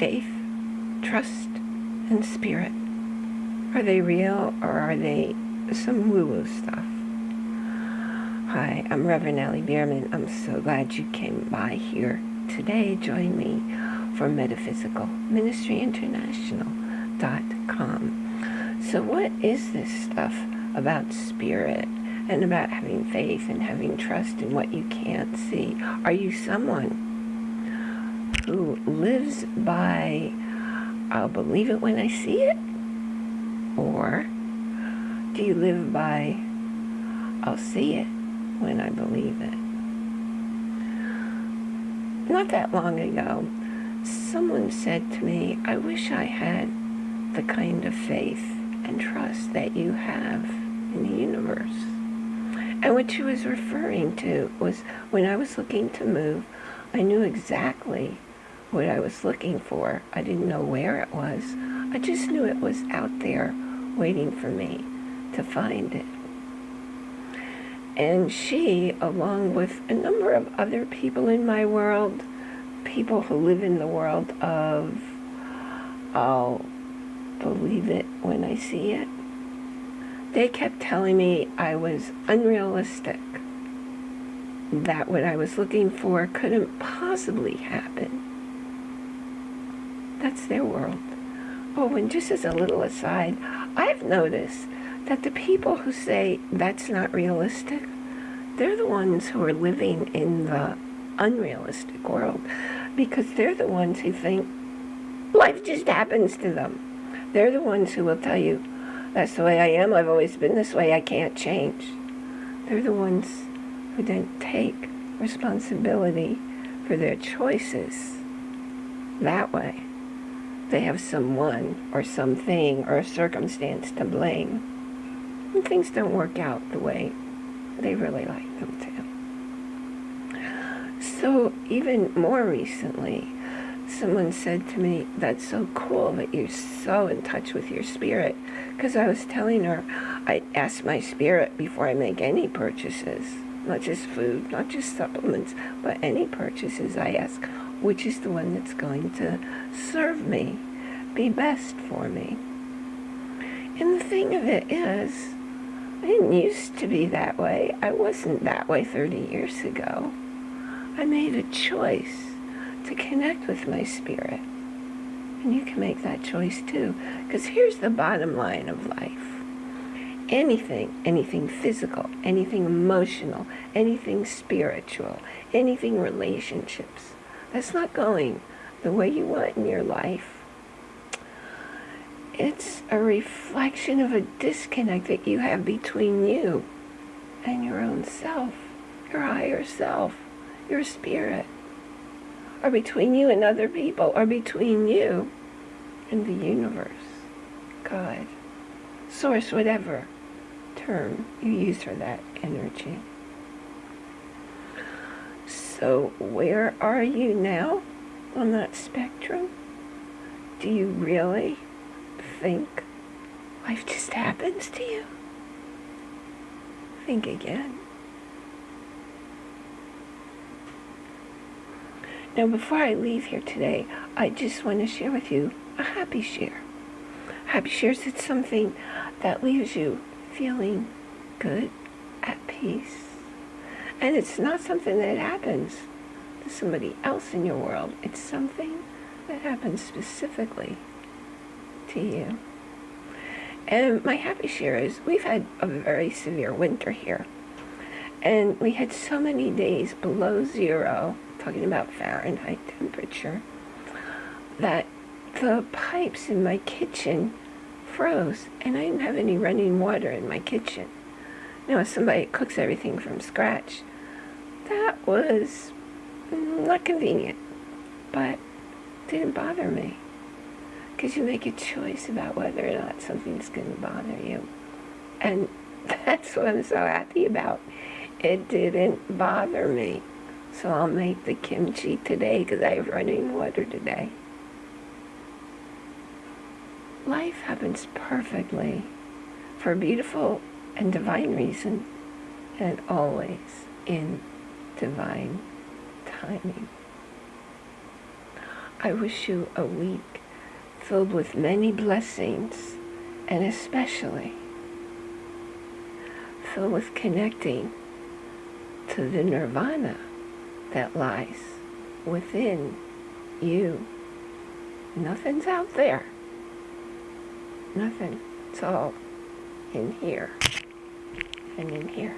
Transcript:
faith, trust, and spirit? Are they real or are they some woo-woo stuff? Hi, I'm Reverend Ellie Bierman. I'm so glad you came by here today. Join me for Metaphysical Ministry International.com. So what is this stuff about spirit and about having faith and having trust in what you can't see? Are you someone lives by, I'll believe it when I see it? Or do you live by, I'll see it when I believe it? Not that long ago, someone said to me, I wish I had the kind of faith and trust that you have in the universe. And what she was referring to was when I was looking to move, I knew exactly what I was looking for. I didn't know where it was. I just knew it was out there waiting for me to find it. And she, along with a number of other people in my world, people who live in the world of, I'll believe it when I see it, they kept telling me I was unrealistic, that what I was looking for couldn't possibly happen. That's their world. Oh, and just as a little aside, I've noticed that the people who say that's not realistic, they're the ones who are living in the unrealistic world because they're the ones who think life just happens to them. They're the ones who will tell you, that's the way I am, I've always been this way, I can't change. They're the ones who don't take responsibility for their choices that way. They have someone or something or a circumstance to blame. And things don't work out the way they really like them to. So even more recently, someone said to me, that's so cool that you're so in touch with your spirit. Because I was telling her, I ask my spirit before I make any purchases, not just food, not just supplements, but any purchases I ask, which is the one that's going to serve me, be best for me. And the thing of it is, I didn't used to be that way. I wasn't that way 30 years ago. I made a choice to connect with my spirit. And you can make that choice too. Because here's the bottom line of life. Anything, anything physical, anything emotional, anything spiritual, anything relationships, that's not going the way you want in your life it's a reflection of a disconnect that you have between you and your own self, your higher self, your spirit, or between you and other people, or between you and the universe, God, source, whatever term you use for that energy. So where are you now on that spectrum? Do you really think life just happens to you? Think again. Now, before I leave here today, I just want to share with you a happy share. Happy shares it's something that leaves you feeling good, at peace. And it's not something that happens to somebody else in your world. It's something that happens specifically to you. And my happy share is we've had a very severe winter here. And we had so many days below zero, talking about Fahrenheit temperature, that the pipes in my kitchen froze and I didn't have any running water in my kitchen. Now, as somebody cooks everything from scratch, that was not convenient, but didn't bother me because you make a choice about whether or not something's going to bother you. And that's what I'm so happy about. It didn't bother me. So I'll make the kimchi today because I have running water today. Life happens perfectly for a beautiful and divine reason and always in divine timing. I wish you a week filled with many blessings and especially filled with connecting to the nirvana that lies within you. Nothing's out there. Nothing. It's all in here and in here.